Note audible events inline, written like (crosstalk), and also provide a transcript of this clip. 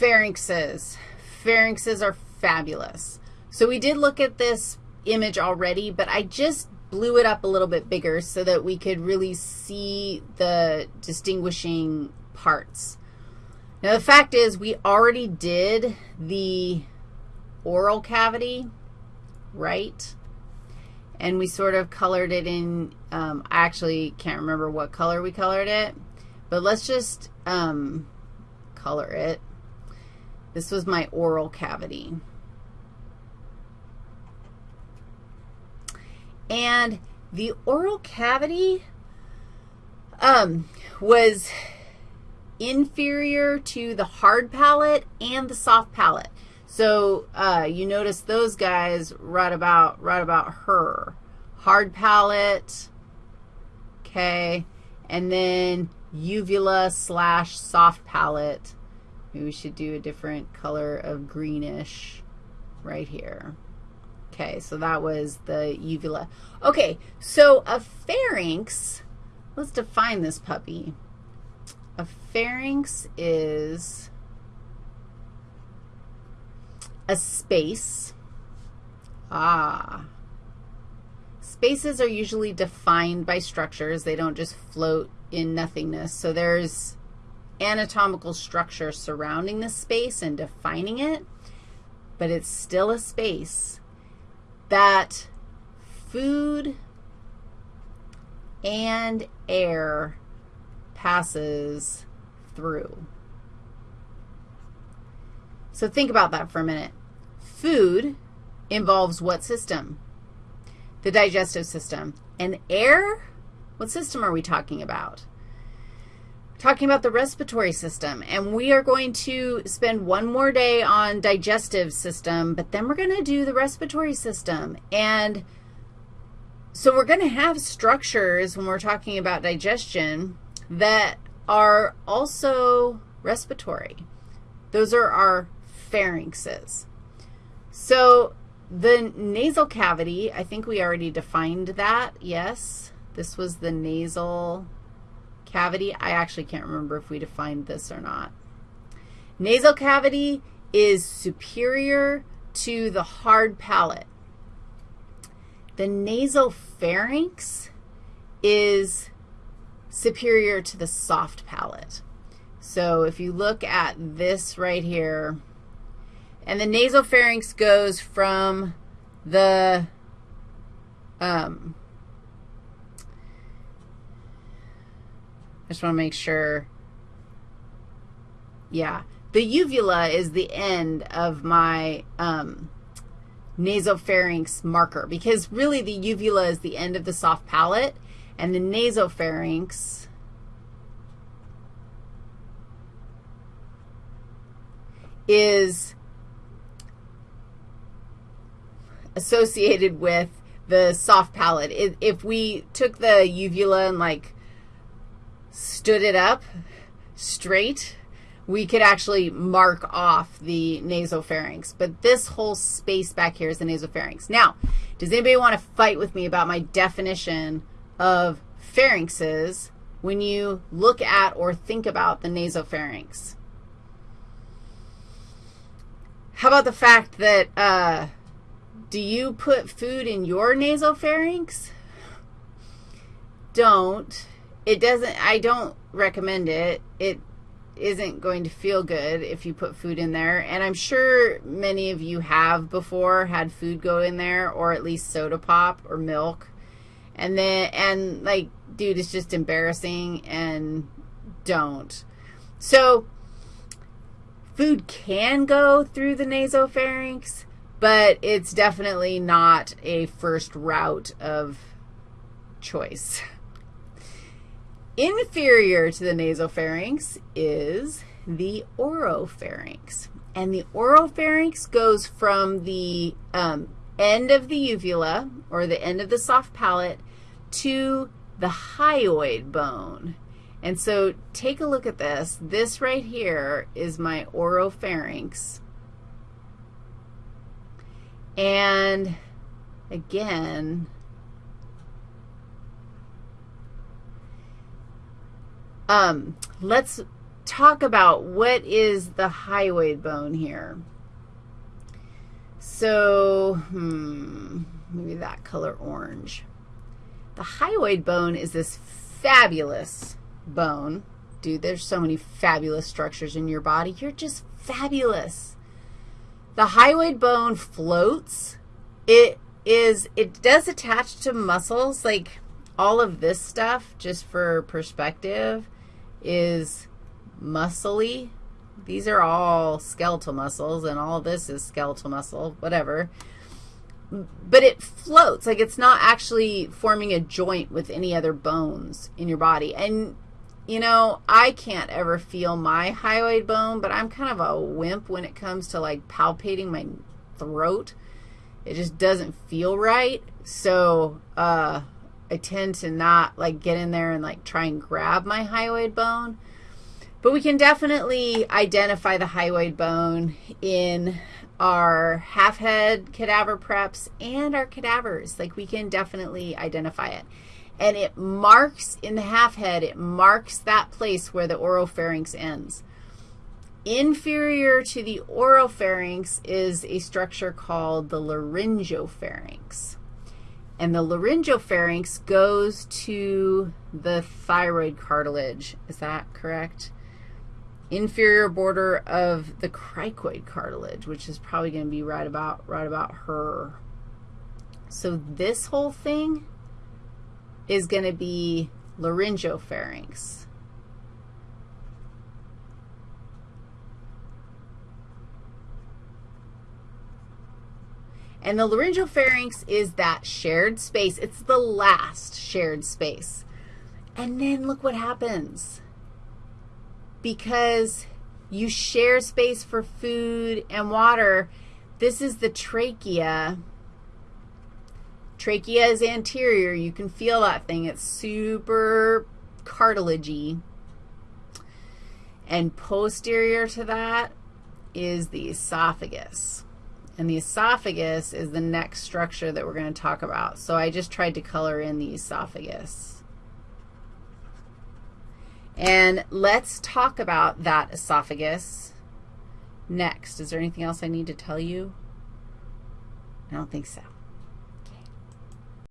pharynxes. Pharynxes are fabulous. So we did look at this image already, but I just blew it up a little bit bigger so that we could really see the distinguishing parts. Now, the fact is we already did the oral cavity, right? And we sort of colored it in, um, I actually can't remember what color we colored it, but let's just um, color it. This was my oral cavity. And the oral cavity um, was inferior to the hard palate and the soft palate. So uh, you notice those guys right about, right about her. Hard palate, okay, and then uvula slash soft palate. Maybe we should do a different color of greenish right here. Okay, so that was the uvula. Okay, so a pharynx, let's define this puppy. A pharynx is a space. Ah. Spaces are usually defined by structures. They don't just float in nothingness. So there's anatomical structure surrounding the space and defining it, but it's still a space that food and air passes through. So think about that for a minute. Food involves what system? The digestive system. And air, what system are we talking about? Talking about the respiratory system, and we are going to spend one more day on digestive system, but then we're going to do the respiratory system. And so we're going to have structures when we're talking about digestion that are also respiratory. Those are our pharynxes. So the nasal cavity, I think we already defined that, yes. This was the nasal cavity. I actually can't remember if we defined this or not. Nasal cavity is superior to the hard palate. The nasopharynx is superior to the soft palate. So if you look at this right here, and the nasopharynx goes from the um, I just want to make sure. Yeah. The uvula is the end of my um, nasopharynx marker because really the uvula is the end of the soft palate, and the nasopharynx is associated with the soft palate. If we took the uvula and like stood it up straight, we could actually mark off the nasopharynx. But this whole space back here is the nasopharynx. Now, does anybody want to fight with me about my definition of pharynxes when you look at or think about the nasopharynx? How about the fact that, uh, do you put food in your nasopharynx? Don't it doesn't, I don't recommend it. It isn't going to feel good if you put food in there. And I'm sure many of you have before had food go in there or at least soda pop or milk. And then, and like, dude, it's just embarrassing and don't. So food can go through the nasopharynx, but it's definitely not a first route of choice. (laughs) Inferior to the nasopharynx is the oropharynx. And the oropharynx goes from the um, end of the uvula, or the end of the soft palate, to the hyoid bone. And so take a look at this. This right here is my oropharynx. And again, Um, let's talk about what is the hyoid bone here. So, hmm, maybe that color orange. The hyoid bone is this fabulous bone. Dude, there's so many fabulous structures in your body. You're just fabulous. The hyoid bone floats. It is, it does attach to muscles, like all of this stuff, just for perspective, is muscly. These are all skeletal muscles, and all this is skeletal muscle, whatever. But it floats, like it's not actually forming a joint with any other bones in your body. And, you know, I can't ever feel my hyoid bone, but I'm kind of a wimp when it comes to, like, palpating my throat. It just doesn't feel right. So, uh, I tend to not, like, get in there and, like, try and grab my hyoid bone. But we can definitely identify the hyoid bone in our half-head cadaver preps and our cadavers. Like, we can definitely identify it. And it marks, in the half-head, it marks that place where the oropharynx ends. Inferior to the oropharynx is a structure called the laryngopharynx. And the laryngopharynx goes to the thyroid cartilage. Is that correct? inferior border of the cricoid cartilage, which is probably going to be right about, right about her. So this whole thing is going to be laryngopharynx. And the laryngeal pharynx is that shared space. It's the last shared space. And then look what happens because you share space for food and water. This is the trachea. Trachea is anterior. You can feel that thing. It's super cartilagey. And posterior to that is the esophagus. And the esophagus is the next structure that we're going to talk about. So I just tried to color in the esophagus. And let's talk about that esophagus next. Is there anything else I need to tell you? I don't think so.